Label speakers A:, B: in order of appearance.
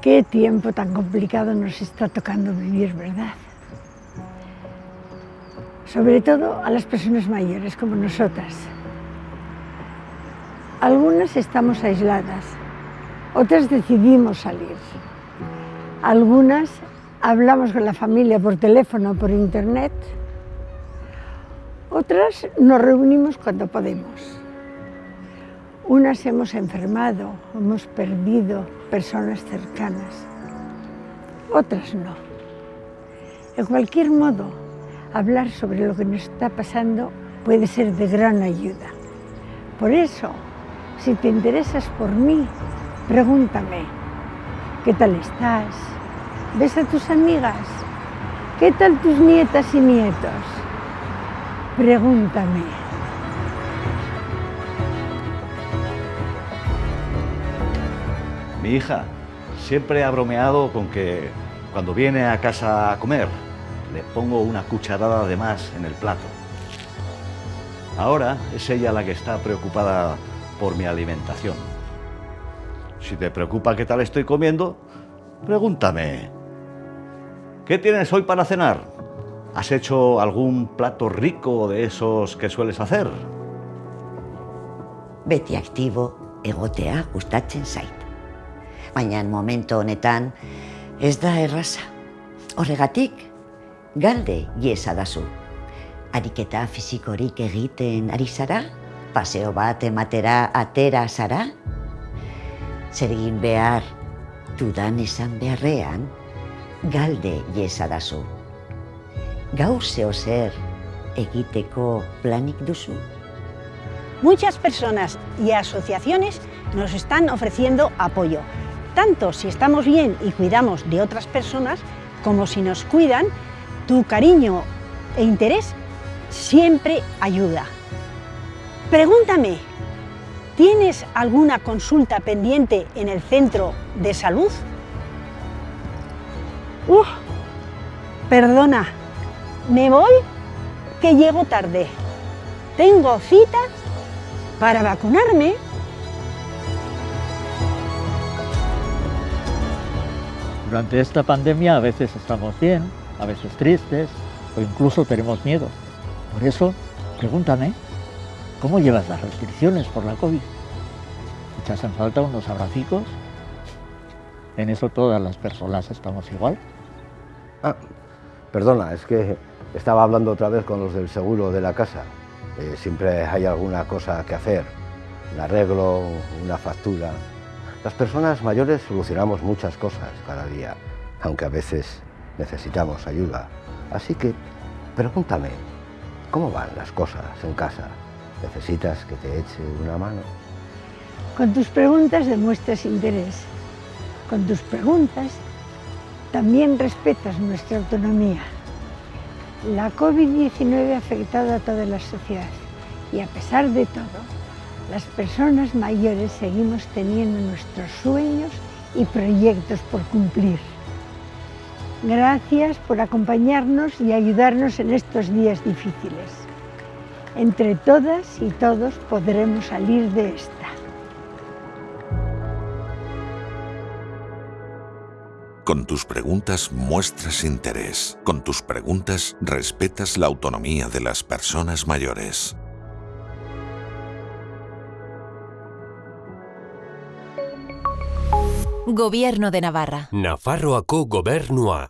A: Qué tiempo tan complicado nos está tocando vivir, ¿verdad? Sobre todo a las personas mayores como nosotras. Algunas estamos aisladas, otras decidimos salir. Algunas hablamos con la familia por teléfono o por internet. Otras nos reunimos cuando podemos. Unas hemos enfermado, hemos perdido personas cercanas, otras no. De cualquier modo, hablar sobre lo que nos está pasando puede ser de gran ayuda. Por eso, si te interesas por mí, pregúntame, ¿qué tal estás? ¿Ves a tus amigas? ¿Qué tal tus nietas y nietos? Pregúntame.
B: Mi hija siempre ha bromeado con que cuando viene a casa a comer le pongo una cucharada de más en el plato. Ahora es ella la que está preocupada por mi alimentación. Si te preocupa qué tal estoy comiendo, pregúntame. ¿Qué tienes hoy para cenar? ¿Has hecho algún plato rico de esos que sueles hacer?
C: Beti aktibo egotea gustatzen zait. Baina momento honetan ez da erraza. Horregatik, galde iesa dazu. Ariketa fizikorik egiten ari zara? Paseo bat ematera atera zara? Zer egin behar dudan esan beharrean, galde iesa dazu. Gaur zeo zer egiteko planik duzu?
D: Muchas personas y asociaciones nos están ofreciendo apoyo, tanto si estamos bien y cuidamos de otras personas, como si nos cuidan, tu cariño e interés siempre ayuda. Pregúntame, ¿tienes alguna consulta pendiente en el centro de salud? Uf, perdona, me voy que llego tarde. Tengo cita para vacunarme.
E: Durante esta pandemia a veces estamos bien, a veces tristes o incluso tenemos miedo. Por eso, pregúntame, ¿cómo llevas las restricciones por la COVID? ¿Echas en falta unos abracicos? En eso todas las personas estamos igual.
F: Ah, perdona, es que estaba hablando otra vez con los del seguro de la casa. Eh, siempre hay alguna cosa que hacer, un arreglo, una factura. Las personas mayores solucionamos muchas cosas cada día, aunque a veces necesitamos ayuda. Así que pregúntame, ¿cómo van las cosas en casa? ¿Necesitas que te eche una mano?
A: Con tus preguntas demuestras interés. Con tus preguntas también respetas nuestra autonomía. La COVID-19 ha afectado a toda la sociedad y a pesar de todo, las personas mayores seguimos teniendo nuestros sueños y proyectos por cumplir. Gracias por acompañarnos y ayudarnos en estos días difíciles. Entre todas y todos podremos salir de esta.
G: Con tus preguntas muestras interés. Con tus preguntas respetas la autonomía de las personas mayores.
H: Gobierno de Navarra.
I: Nafarroako gobernua.